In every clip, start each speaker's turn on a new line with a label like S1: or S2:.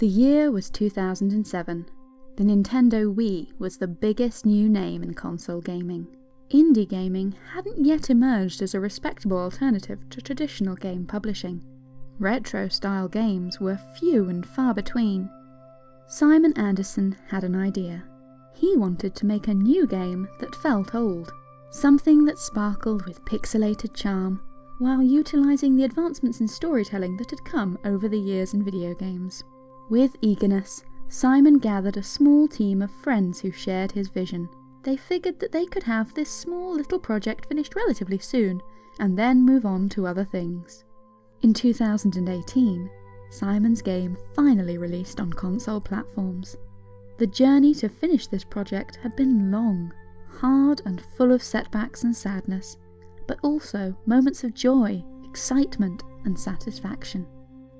S1: The year was 2007. The Nintendo Wii was the biggest new name in console gaming. Indie gaming hadn't yet emerged as a respectable alternative to traditional game publishing. Retro style games were few and far between. Simon Andersen had an idea. He wanted to make a new game that felt old, something that sparkled with pixelated charm, while utilising the advancements in storytelling that had come over the years in video games. With eagerness, Simon gathered a small team of friends who shared his vision. They figured that they could have this small little project finished relatively soon, and then move on to other things. In 2018, Simon's game finally released on console platforms. The journey to finish this project had been long, hard and full of setbacks and sadness, but also moments of joy, excitement and satisfaction.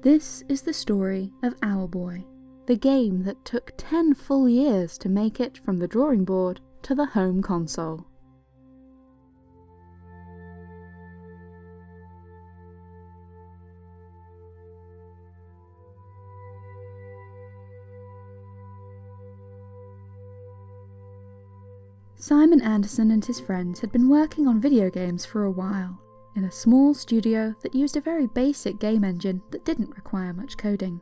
S1: This is the story of Owlboy, the game that took 10 full years to make it from the drawing board to the home console. Simon Andersen and his friends had been working on video games for a while, in a small studio that used a very basic game engine that didn't require much coding.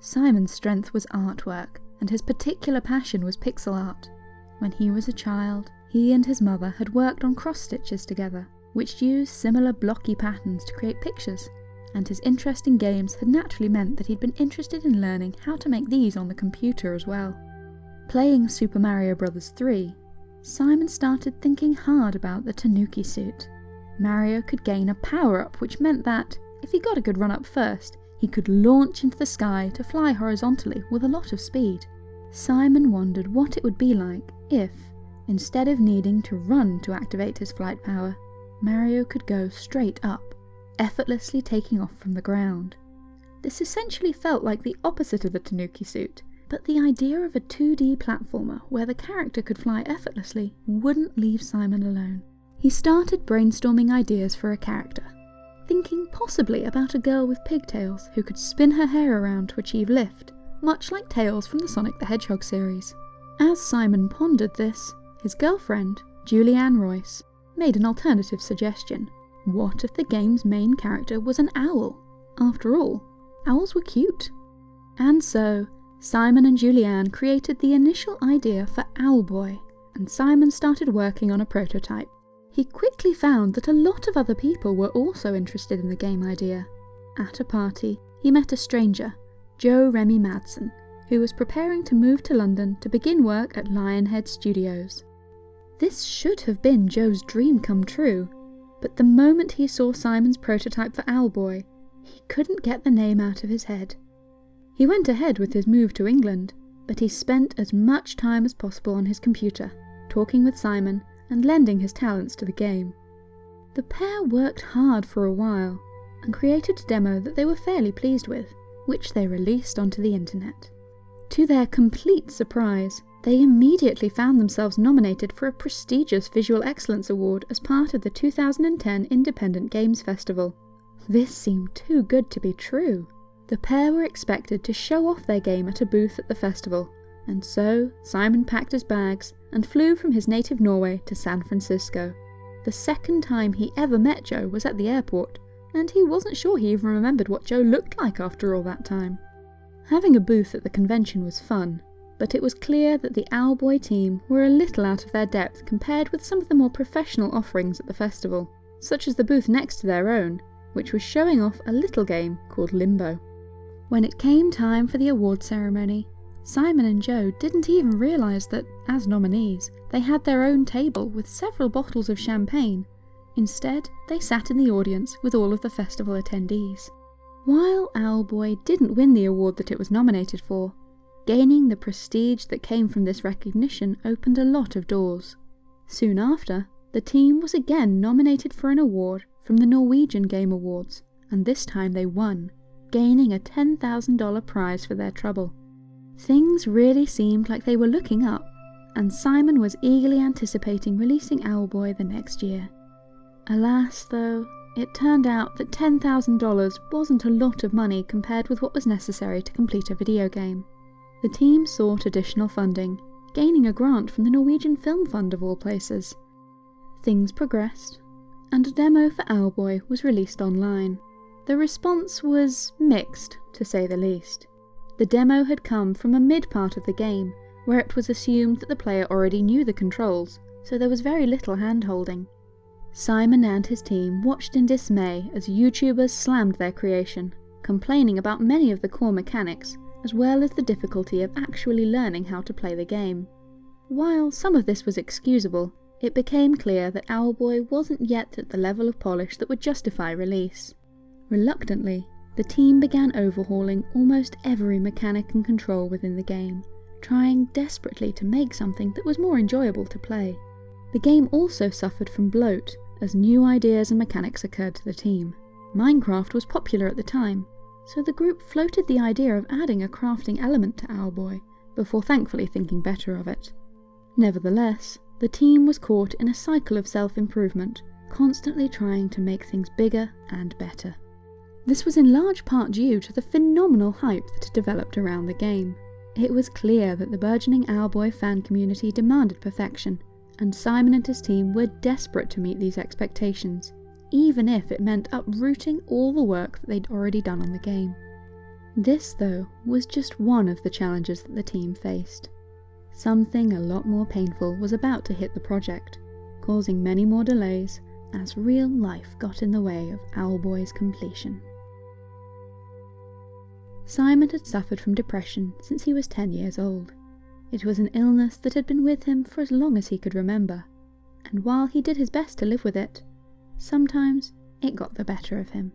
S1: Simon's strength was artwork, and his particular passion was pixel art. When he was a child, he and his mother had worked on cross stitches together, which used similar blocky patterns to create pictures, and his interest in games had naturally meant that he'd been interested in learning how to make these on the computer as well. Playing Super Mario Bros. 3, Simon started thinking hard about the Tanuki suit. Mario could gain a power up, which meant that, if he got a good run up first, he could launch into the sky to fly horizontally with a lot of speed. Simon wondered what it would be like if, instead of needing to run to activate his flight power, Mario could go straight up, effortlessly taking off from the ground. This essentially felt like the opposite of the Tanuki suit, but the idea of a 2D platformer where the character could fly effortlessly wouldn't leave Simon alone. He started brainstorming ideas for a character, thinking possibly about a girl with pigtails who could spin her hair around to achieve lift, much like Tails from the Sonic the Hedgehog series. As Simon pondered this, his girlfriend, Julianne Royce, made an alternative suggestion. What if the game's main character was an owl? After all, owls were cute. And so, Simon and Julianne created the initial idea for Owlboy, and Simon started working on a prototype. He quickly found that a lot of other people were also interested in the game idea. At a party, he met a stranger, Jo-Remi Madsen, who was preparing to move to London to begin work at Lionhead Studios. This should have been Jo's dream come true, but the moment he saw Simon's prototype for Owlboy, he couldn't get the name out of his head. He went ahead with his move to England, but he spent as much time as possible on his computer, talking with Simon and lending his talents to the game. The pair worked hard for a while and created a demo that they were fairly pleased with, which they released onto the internet. To their complete surprise, they immediately found themselves nominated for a prestigious Visual Excellence Award as part of the 2010 Independent Games Festival. This seemed too good to be true. The pair were expected to show off their game at a booth at the festival, and so Simon packed his bags and flew from his native Norway to San Francisco. The second time he ever met Jo was at the airport, and he wasn't sure he even remembered what Jo looked like after all that time. Having a booth at the convention was fun, but it was clear that the Owlboy team were a little out of their depth compared with some of the more professional offerings at the festival, such as the booth next to their own, which was showing off a little game called Limbo. When it came time for the award ceremony, Simon and Jo didn't even realise that, as nominees, they had their own table with several bottles of champagne. Instead, they sat in the audience with all of the festival attendees. While Owlboy didn't win the award that it was nominated for, gaining the prestige that came from this recognition opened a lot of doors. Soon after, the team was again nominated for an award from the Norwegian Game Awards, and this time they won, gaining a $10,000 prize for their trouble. Things really seemed like they were looking up, and Simon was eagerly anticipating releasing Owlboy the next year. Alas, though, it turned out that $10,000 wasn't a lot of money compared with what was necessary to complete a video game. The team sought additional funding, gaining a grant from the Norwegian Film Fund of all places. Things progressed, and a demo for Owlboy was released online. The response was mixed, to say the least. The demo had come from a mid part of the game, where it was assumed that the player already knew the controls, so there was very little hand-holding. Simon and his team watched in dismay as YouTubers slammed their creation, complaining about many of the core mechanics, as well as the difficulty of actually learning how to play the game. While some of this was excusable, it became clear that Owlboy wasn't yet at the level of polish that would justify release. Reluctantly, the team began overhauling almost every mechanic and control within the game, trying desperately to make something that was more enjoyable to play. The game also suffered from bloat, as new ideas and mechanics occurred to the team. Minecraft was popular at the time, so the group floated the idea of adding a crafting element to Owlboy, before thankfully thinking better of it. Nevertheless, the team was caught in a cycle of self-improvement, constantly trying to make things bigger and better. This was in large part due to the phenomenal hype that had developed around the game. It was clear that the burgeoning Owlboy fan community demanded perfection, and Simon and his team were desperate to meet these expectations, even if it meant uprooting all the work that they'd already done on the game. This, though, was just one of the challenges that the team faced. Something a lot more painful was about to hit the project, causing many more delays as real life got in the way of Owlboy's completion. Simon had suffered from depression since he was 10 years old. It was an illness that had been with him for as long as he could remember, and while he did his best to live with it, sometimes it got the better of him.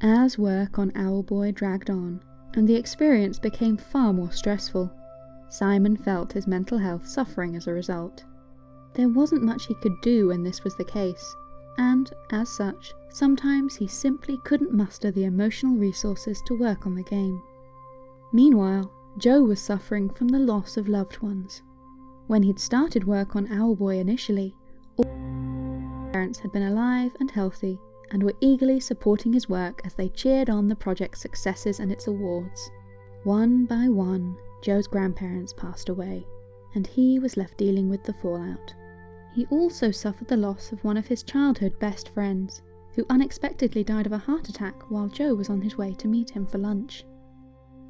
S1: As work on Owlboy dragged on, and the experience became far more stressful, Simon felt his mental health suffering as a result. There wasn't much he could do when this was the case, and, as such, sometimes he simply couldn't muster the emotional resources to work on the game. Meanwhile, Jo was suffering from the loss of loved ones. When he'd started work on Owlboy initially, all his parents had been alive and healthy and were eagerly supporting his work as they cheered on the project's successes and its awards. One by one, Jo's grandparents passed away, and he was left dealing with the fallout. He also suffered the loss of one of his childhood best friends, who unexpectedly died of a heart attack while Jo was on his way to meet him for lunch.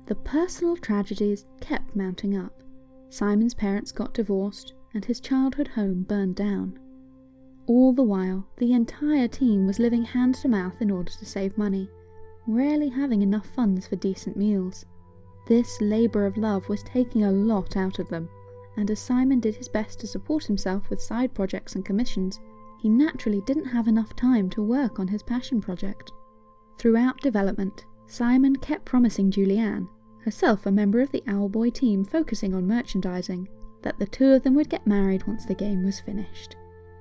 S1: The personal tragedies kept mounting up. Simon's parents got divorced, and his childhood home burned down. All the while, the entire team was living hand to mouth in order to save money, rarely having enough funds for decent meals. This labour of love was taking a lot out of them, and as Simon did his best to support himself with side projects and commissions, he naturally didn't have enough time to work on his passion project. Throughout development, Simon kept promising Julianne herself a member of the Owlboy team focusing on merchandising, that the two of them would get married once the game was finished.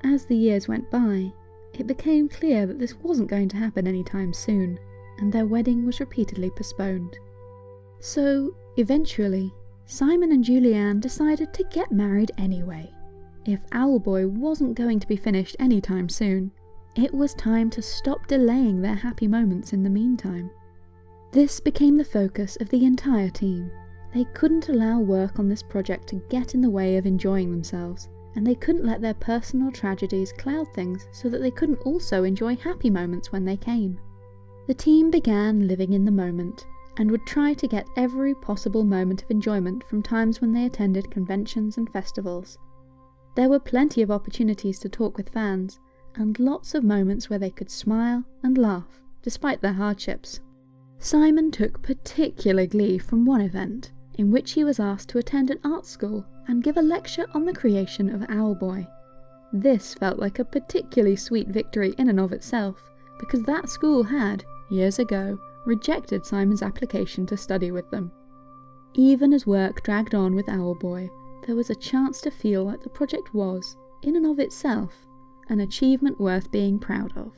S1: As the years went by, it became clear that this wasn't going to happen anytime soon, and their wedding was repeatedly postponed. So, eventually, Simon and Julianne decided to get married anyway. If Owlboy wasn't going to be finished anytime soon, it was time to stop delaying their happy moments in the meantime. This became the focus of the entire team. They couldn't allow work on this project to get in the way of enjoying themselves, and they couldn't let their personal tragedies cloud things so that they couldn't also enjoy happy moments when they came. The team began living in the moment, and would try to get every possible moment of enjoyment from times when they attended conventions and festivals. There were plenty of opportunities to talk with fans, and lots of moments where they could smile and laugh, despite their hardships. Simon took particular glee from one event, in which he was asked to attend an art school and give a lecture on the creation of Owlboy. This felt like a particularly sweet victory in and of itself, because that school had, years ago, rejected Simon's application to study with them. Even as work dragged on with Owlboy, there was a chance to feel like the project was, in and of itself, an achievement worth being proud of.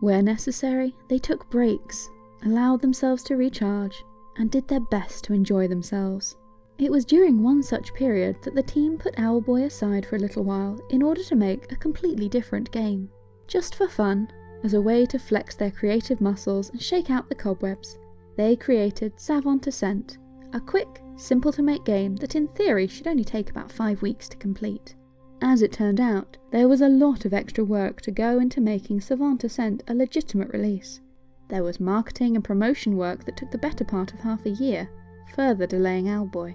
S1: Where necessary, they took breaks allowed themselves to recharge, and did their best to enjoy themselves. It was during one such period that the team put Owlboy aside for a little while in order to make a completely different game. Just for fun, as a way to flex their creative muscles and shake out the cobwebs, they created Savant Ascent, a quick, simple to make game that in theory should only take about 5 weeks to complete. As it turned out, there was a lot of extra work to go into making Savant Ascent a legitimate release. There was marketing and promotion work that took the better part of half a year, further delaying Owlboy.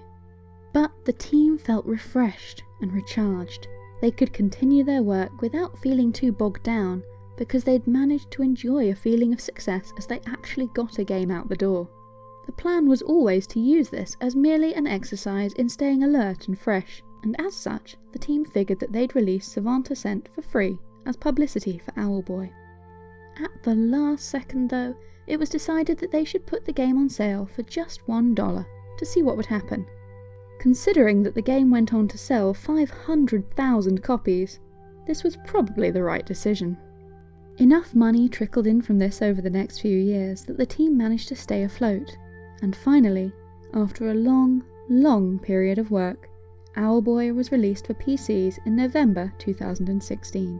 S1: But the team felt refreshed and recharged. They could continue their work without feeling too bogged down because they'd managed to enjoy a feeling of success as they actually got a game out the door. The plan was always to use this as merely an exercise in staying alert and fresh, and as such, the team figured that they'd release Savant Ascent for free as publicity for Owlboy. At the last second, though, it was decided that they should put the game on sale for just $1 to see what would happen. Considering that the game went on to sell 500,000 copies, this was probably the right decision. Enough money trickled in from this over the next few years that the team managed to stay afloat, and finally, after a long, long period of work, Owlboy was released for PCs in November 2016.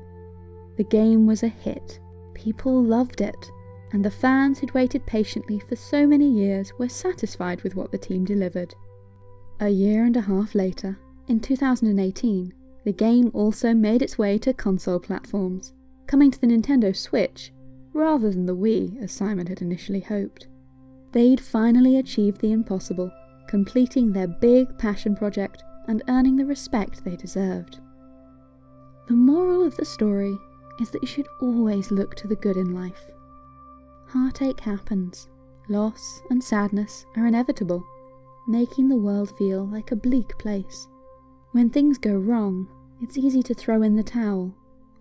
S1: The game was a hit, people loved it, and the fans who'd waited patiently for so many years were satisfied with what the team delivered. A year and a half later, in 2018, the game also made its way to console platforms, coming to the Nintendo Switch rather than the Wii as Simon had initially hoped. They'd finally achieved the impossible, completing their big passion project and earning the respect they deserved. The moral of the story is that you should always look to the good in life. Heartache happens, loss and sadness are inevitable, making the world feel like a bleak place. When things go wrong, it's easy to throw in the towel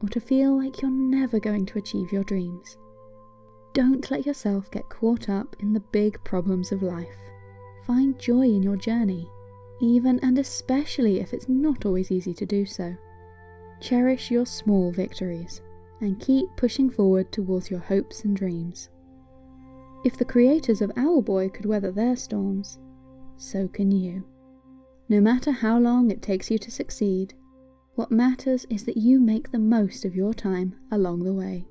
S1: or to feel like you're never going to achieve your dreams. Don't let yourself get caught up in the big problems of life. Find joy in your journey, even and especially if it's not always easy to do so. Cherish your small victories and keep pushing forward towards your hopes and dreams. If the creators of Owlboy could weather their storms, so can you. No matter how long it takes you to succeed, what matters is that you make the most of your time along the way.